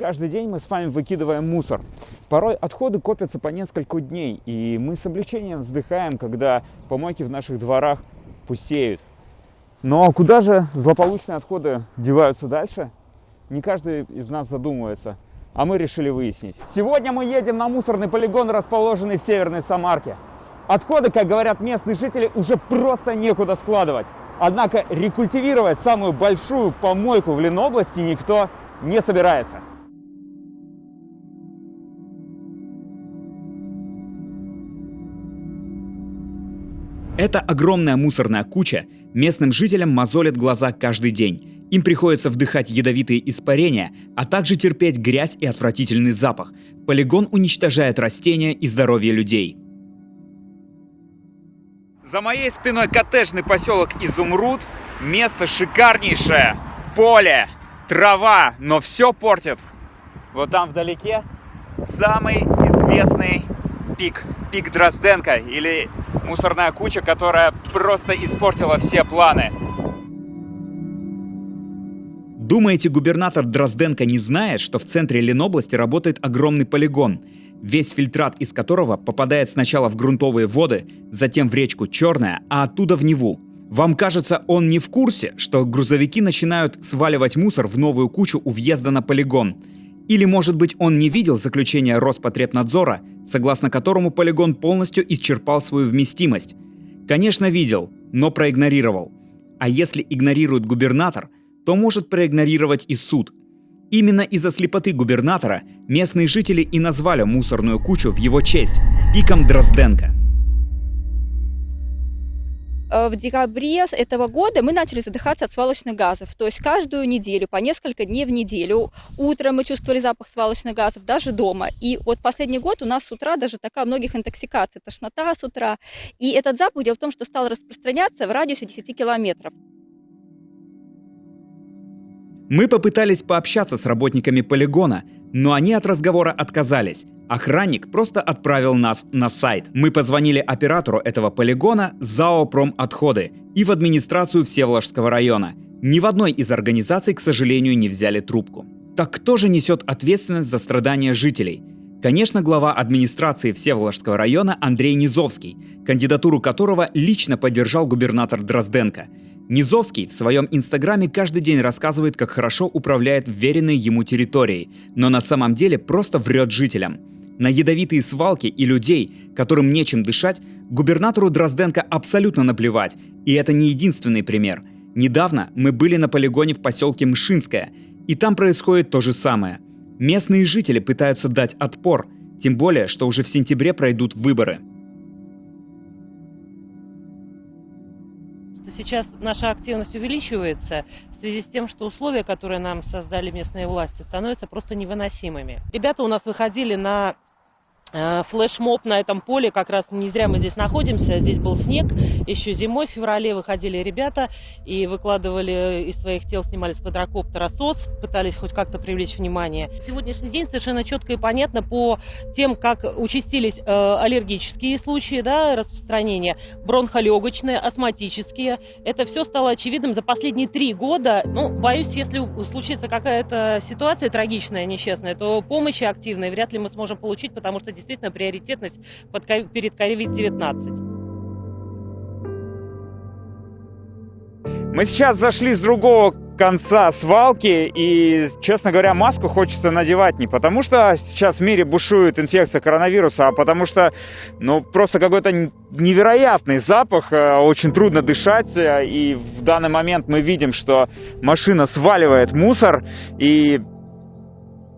Каждый день мы с вами выкидываем мусор. Порой отходы копятся по несколько дней, и мы с облегчением вздыхаем, когда помойки в наших дворах пустеют. Но куда же злополучные отходы деваются дальше? Не каждый из нас задумывается, а мы решили выяснить. Сегодня мы едем на мусорный полигон, расположенный в Северной Самарке. Отходы, как говорят местные жители, уже просто некуда складывать. Однако рекультивировать самую большую помойку в Ленобласти никто не собирается. Эта огромная мусорная куча местным жителям мозолит глаза каждый день. Им приходится вдыхать ядовитые испарения, а также терпеть грязь и отвратительный запах. Полигон уничтожает растения и здоровье людей. За моей спиной коттеджный поселок Изумруд. Место шикарнейшее. Поле, трава, но все портит. Вот там вдалеке самый известный пик. Пик Дрозденко или мусорная куча, которая просто испортила все планы. Думаете, губернатор Дрозденко не знает, что в центре Ленобласти работает огромный полигон, весь фильтрат из которого попадает сначала в грунтовые воды, затем в речку Черная, а оттуда в Неву? Вам кажется, он не в курсе, что грузовики начинают сваливать мусор в новую кучу у въезда на полигон? Или, может быть, он не видел заключения Роспотребнадзора, согласно которому полигон полностью исчерпал свою вместимость? Конечно, видел, но проигнорировал. А если игнорирует губернатор, то может проигнорировать и суд. Именно из-за слепоты губернатора местные жители и назвали мусорную кучу в его честь – пиком Дрозденко. Э, в декабре этого года мы начали задыхаться от свалочных газов. То есть каждую неделю, по несколько дней в неделю, утром мы чувствовали запах свалочных газов, даже дома. И вот последний год у нас с утра даже такая многих интоксикаций, тошнота с утра. И этот запах, дело в том, что стал распространяться в радиусе 10 километров. Мы попытались пообщаться с работниками полигона, но они от разговора отказались. Охранник просто отправил нас на сайт. Мы позвонили оператору этого полигона ЗАО «Промотходы» и в администрацию Всеволожского района. Ни в одной из организаций, к сожалению, не взяли трубку. Так кто же несет ответственность за страдания жителей? Конечно, глава администрации Всеволожского района Андрей Низовский, кандидатуру которого лично поддержал губернатор Дрозденко – Низовский в своем инстаграме каждый день рассказывает, как хорошо управляет вверенной ему территорией, но на самом деле просто врет жителям. На ядовитые свалки и людей, которым нечем дышать, губернатору Дрозденко абсолютно наплевать, и это не единственный пример. Недавно мы были на полигоне в поселке Мшинское, и там происходит то же самое. Местные жители пытаются дать отпор, тем более, что уже в сентябре пройдут выборы. Сейчас наша активность увеличивается в связи с тем, что условия, которые нам создали местные власти, становятся просто невыносимыми. Ребята у нас выходили на флешмоб на этом поле, как раз не зря мы здесь находимся, здесь был снег, еще зимой, в феврале выходили ребята и выкладывали из своих тел, снимали с квадрокоптера СОС, пытались хоть как-то привлечь внимание. Сегодняшний день совершенно четко и понятно по тем, как участились э, аллергические случаи да, распространения, бронхолегочные, астматические. Это все стало очевидным за последние три года. Ну, боюсь, если случится какая-то ситуация трагичная, несчастная, то помощи активной вряд ли мы сможем получить, потому что действительно приоритетность под, перед COVID-19. Мы сейчас зашли с другого конца свалки, и, честно говоря, маску хочется надевать не потому, что сейчас в мире бушует инфекция коронавируса, а потому что, ну, просто какой-то невероятный запах, э, очень трудно дышать, э, и в данный момент мы видим, что машина сваливает мусор, и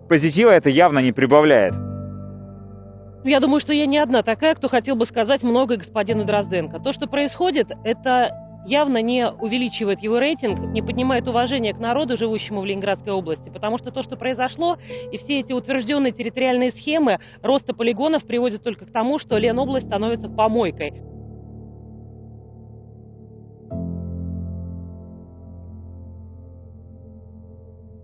позитива это явно не прибавляет. Я думаю, что я не одна такая, кто хотел бы сказать многое господину Дрозденко. То, что происходит, это явно не увеличивает его рейтинг, не поднимает уважение к народу, живущему в Ленинградской области, потому что то, что произошло, и все эти утвержденные территориальные схемы роста полигонов приводят только к тому, что Ленобласть становится помойкой.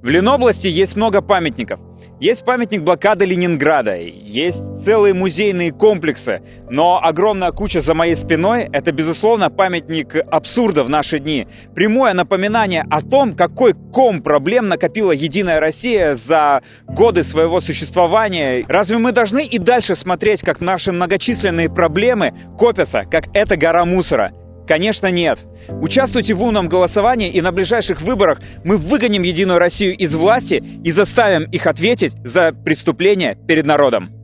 В Ленобласти есть много памятников. Есть памятник блокады Ленинграда, есть целые музейные комплексы, но огромная куча за моей спиной – это, безусловно, памятник абсурда в наши дни. Прямое напоминание о том, какой ком проблем накопила Единая Россия за годы своего существования. Разве мы должны и дальше смотреть, как наши многочисленные проблемы копятся, как эта гора мусора? Конечно, нет. Участвуйте в умном голосовании, и на ближайших выборах мы выгоним Единую Россию из власти и заставим их ответить за преступления перед народом.